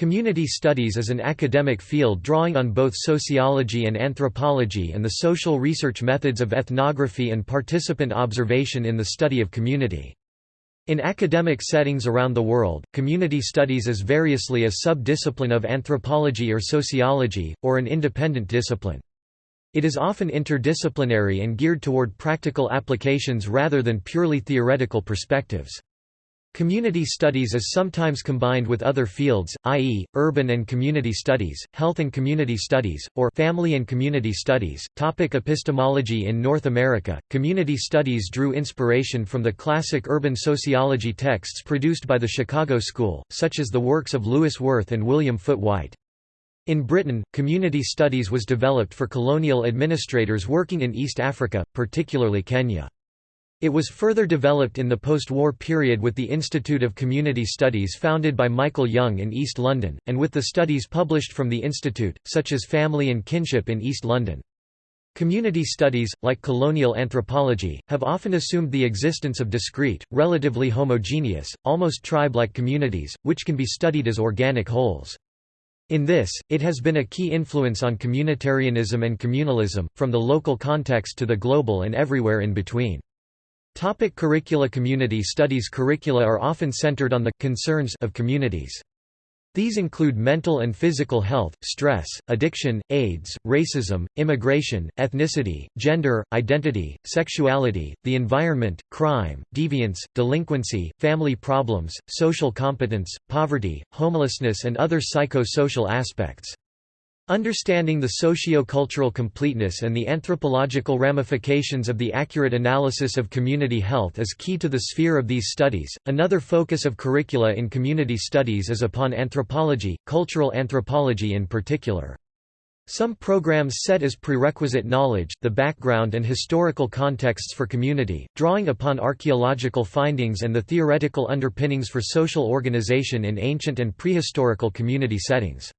Community studies is an academic field drawing on both sociology and anthropology and the social research methods of ethnography and participant observation in the study of community. In academic settings around the world, community studies is variously a sub-discipline of anthropology or sociology, or an independent discipline. It is often interdisciplinary and geared toward practical applications rather than purely theoretical perspectives. Community studies is sometimes combined with other fields, i.e., urban and community studies, health and community studies, or family and community studies. Topic epistemology In North America, community studies drew inspiration from the classic urban sociology texts produced by the Chicago School, such as the works of Louis Wirth and William Foote Whyte. In Britain, community studies was developed for colonial administrators working in East Africa, particularly Kenya. It was further developed in the post-war period with the Institute of Community Studies founded by Michael Young in East London, and with the studies published from the institute, such as Family and Kinship in East London. Community studies, like colonial anthropology, have often assumed the existence of discrete, relatively homogeneous, almost tribe-like communities, which can be studied as organic wholes. In this, it has been a key influence on communitarianism and communalism, from the local context to the global and everywhere in between. Topic curricula Community studies curricula are often centered on the concerns of communities. These include mental and physical health, stress, addiction, AIDS, racism, immigration, ethnicity, gender, identity, sexuality, the environment, crime, deviance, delinquency, family problems, social competence, poverty, homelessness and other psycho-social aspects. Understanding the socio-cultural completeness and the anthropological ramifications of the accurate analysis of community health is key to the sphere of these studies. Another focus of curricula in community studies is upon anthropology, cultural anthropology in particular. Some programs set as prerequisite knowledge, the background and historical contexts for community, drawing upon archaeological findings and the theoretical underpinnings for social organization in ancient and prehistorical community settings.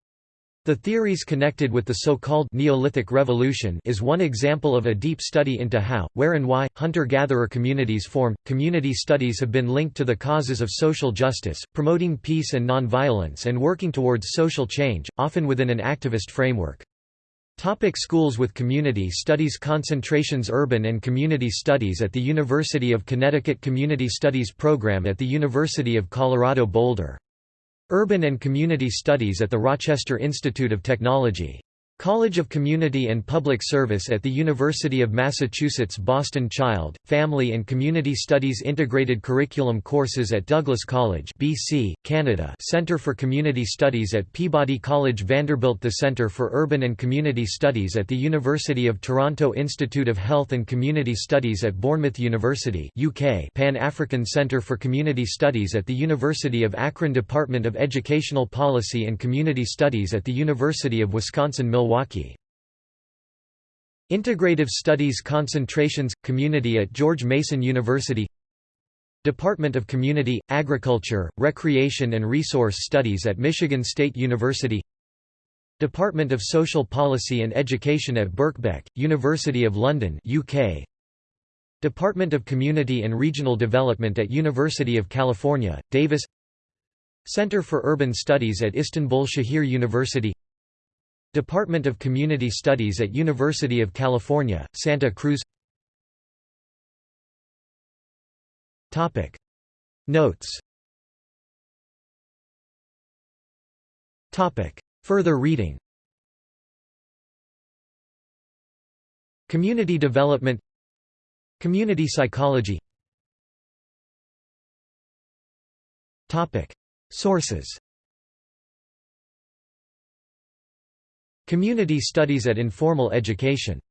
The theories connected with the so-called Neolithic Revolution is one example of a deep study into how, where and why, hunter-gatherer communities formed. Community studies have been linked to the causes of social justice, promoting peace and nonviolence and working towards social change, often within an activist framework. Topic schools with community studies Concentrations Urban and Community Studies at the University of Connecticut Community Studies Program at the University of Colorado Boulder Urban and Community Studies at the Rochester Institute of Technology College of Community and Public Service at the University of Massachusetts Boston Child, Family and Community Studies Integrated Curriculum courses at Douglas College BC, Canada Centre for Community Studies at Peabody College Vanderbilt The Centre for Urban and Community Studies at the University of Toronto Institute of Health and Community Studies at Bournemouth University UK Pan-African Centre for Community Studies at the University of Akron Department of Educational Policy and Community Studies at the University of Wisconsin-Milwaukee Milwaukee. Integrative Studies Concentrations – Community at George Mason University Department of Community, Agriculture, Recreation and Resource Studies at Michigan State University Department of Social Policy and Education at Birkbeck, University of London UK. Department of Community and Regional Development at University of California, Davis Center for Urban Studies at Istanbul Şehir University Department of Community Studies at University of California, Santa Cruz Topic. Notes Topic. Further reading Community development Community psychology Topic. Sources Community studies at informal education